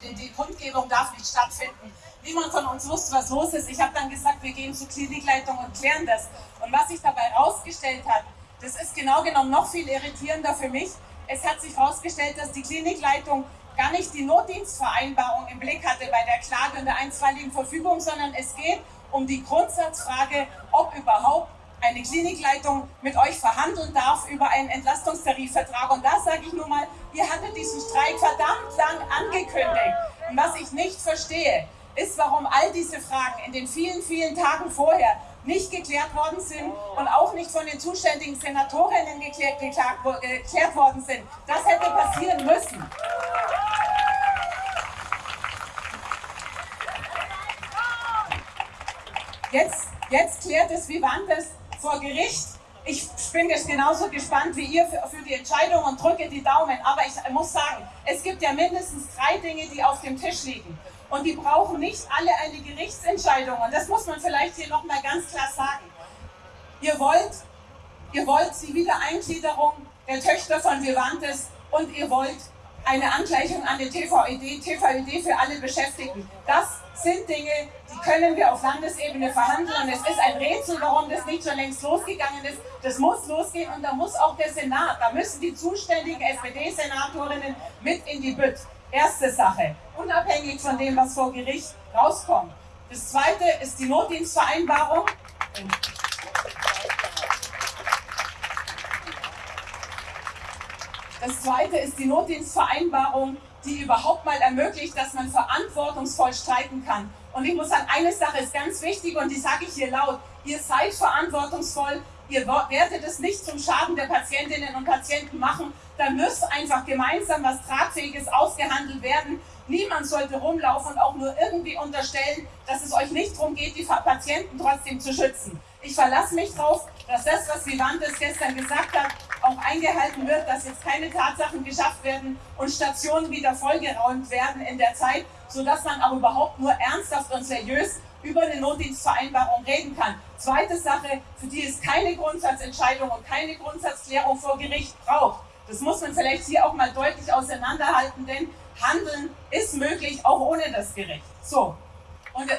Die Kundgebung darf nicht stattfinden. Niemand von uns wusste, was los ist. Ich habe dann gesagt, wir gehen zur Klinikleitung und klären das. Und was sich dabei herausgestellt hat, das ist genau genommen noch viel irritierender für mich. Es hat sich herausgestellt, dass die Klinikleitung gar nicht die Notdienstvereinbarung im Blick hatte bei der Klage und der einstweiligen Verfügung, sondern es geht um die Grundsatzfrage, ob überhaupt eine Klinikleitung mit euch verhandeln darf über einen Entlastungstarifvertrag. Und da sage ich nur mal, ihr hattet diesen Streik verdammt lang angekündigt. Und was ich nicht verstehe, ist, warum all diese Fragen in den vielen, vielen Tagen vorher nicht geklärt worden sind und auch nicht von den zuständigen Senatorinnen geklärt, geklärt, geklärt worden sind. Das hätte passieren müssen. Jetzt, jetzt klärt es Vivantes vor Gericht. Ich bin jetzt genauso gespannt wie ihr für, für die Entscheidung und drücke die Daumen. Aber ich muss sagen, es gibt ja mindestens drei Dinge, die auf dem Tisch liegen. Und die brauchen nicht alle eine Gerichtsentscheidung. Und das muss man vielleicht hier nochmal ganz klar sagen. Ihr wollt, ihr wollt die Wiedereingliederung der Töchter von Vivantes und ihr wollt eine Angleichung an den TVED, TVED für alle Beschäftigten. Das sind Dinge, die können wir auf Landesebene verhandeln. Und es ist ein Rätsel, warum das nicht schon längst losgegangen ist. Das muss losgehen und da muss auch der Senat, da müssen die zuständigen SPD-Senatorinnen mit in die Bütt. Erste Sache, unabhängig von dem, was vor Gericht rauskommt. Das zweite ist die Notdienstvereinbarung. Das zweite ist die Notdienstvereinbarung, die überhaupt mal ermöglicht, dass man verantwortungsvoll streiten kann. Und ich muss sagen, eine Sache ist ganz wichtig und die sage ich hier laut. Ihr seid verantwortungsvoll, ihr werdet es nicht zum Schaden der Patientinnen und Patienten machen. Da muss einfach gemeinsam was Tragfähiges ausgehandelt werden. Niemand sollte rumlaufen und auch nur irgendwie unterstellen, dass es euch nicht darum geht, die Patienten trotzdem zu schützen. Ich verlasse mich darauf, dass das, was Vivantes gestern gesagt hat, auch eingehalten wird, dass jetzt keine Tatsachen geschafft werden und Stationen wieder vollgeräumt werden in der Zeit, sodass man auch überhaupt nur ernsthaft und seriös über eine Notdienstvereinbarung reden kann. Zweite Sache, für die es keine Grundsatzentscheidung und keine Grundsatzklärung vor Gericht braucht. Das muss man vielleicht hier auch mal deutlich auseinanderhalten, denn Handeln ist möglich, auch ohne das Gericht. So. Und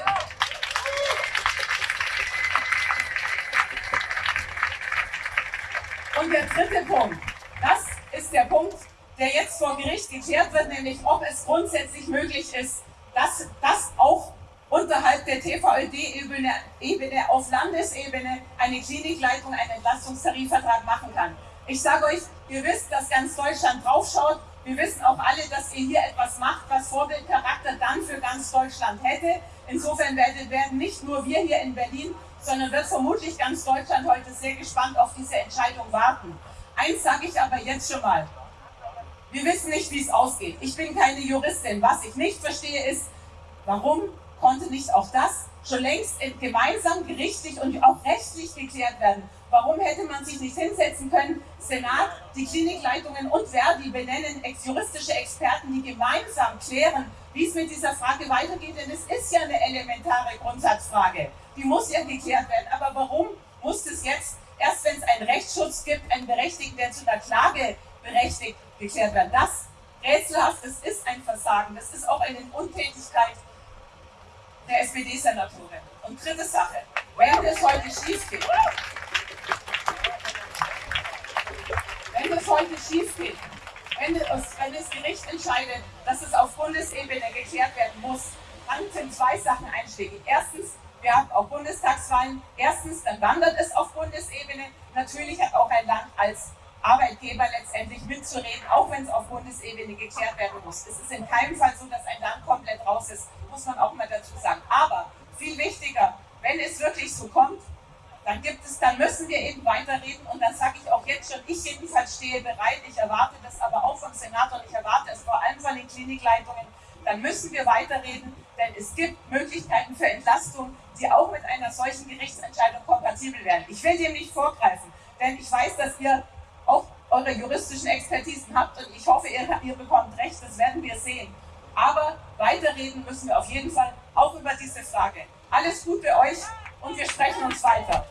Und der dritte Punkt, das ist der Punkt, der jetzt vor Gericht geklärt wird, nämlich ob es grundsätzlich möglich ist, dass das auch unterhalb der TVÖD-Ebene Ebene auf Landesebene eine Klinikleitung einen Entlastungstarifvertrag machen kann. Ich sage euch, ihr wisst, dass ganz Deutschland draufschaut. Wir wissen auch alle, dass ihr hier etwas macht, was Vorbildcharakter dann für ganz Deutschland hätte. Insofern werden nicht nur wir hier in Berlin, sondern wird vermutlich ganz Deutschland heute sehr gespannt auf diese Entscheidung warten. Eins sage ich aber jetzt schon mal. Wir wissen nicht, wie es ausgeht. Ich bin keine Juristin. Was ich nicht verstehe ist, warum konnte nicht auch das schon längst gemeinsam gerichtlich und auch rechtlich geklärt werden? Warum hätte man sich nicht hinsetzen können, Senat, die Klinikleitungen und Verdi benennen ex-juristische Experten, die gemeinsam klären, wie es mit dieser Frage weitergeht? Denn es ist ja eine elementare Grundsatzfrage. Die muss ja geklärt werden. Aber warum muss es jetzt, erst wenn es einen Rechtsschutz gibt, einen Berechtigten, der zu einer Klage berechtigt, geklärt werden? Das rätselhaft, das ist ein Versagen. Das ist auch eine Untätigkeit der SPD-Senatorin. Und dritte Sache, wenn das heute schief geht, wenn das heute schief geht, wenn das, wenn das Gericht entscheidet, dass es auf Bundesebene geklärt werden muss, dann sind zwei Sachen einschlägig. Erstens, wir haben auch Bundestagswahlen. Erstens, dann wandert es auf Bundesebene. Natürlich hat auch ein Land als Arbeitgeber letztendlich mitzureden, auch wenn es auf Bundesebene geklärt werden muss. Es ist in keinem Fall so, dass ein Land komplett raus ist, muss man auch mal dazu sagen. Aber viel wichtiger, wenn es wirklich so kommt, dann gibt es, dann müssen wir eben weiterreden und dann sage ich auch jetzt schon, ich jedenfalls stehe bereit, ich erwarte das aber auch vom Senator und ich erwarte es vor allem von den Klinikleitungen, dann müssen wir weiterreden, denn es gibt Möglichkeiten für Entlastung, die auch mit einer solchen Gerichtsentscheidung kompatibel werden. Ich will dem nicht vorgreifen, denn ich weiß, dass ihr eure juristischen Expertisen habt und ich hoffe, ihr, ihr bekommt recht, das werden wir sehen. Aber weiterreden müssen wir auf jeden Fall auch über diese Frage. Alles Gute euch und wir sprechen uns weiter.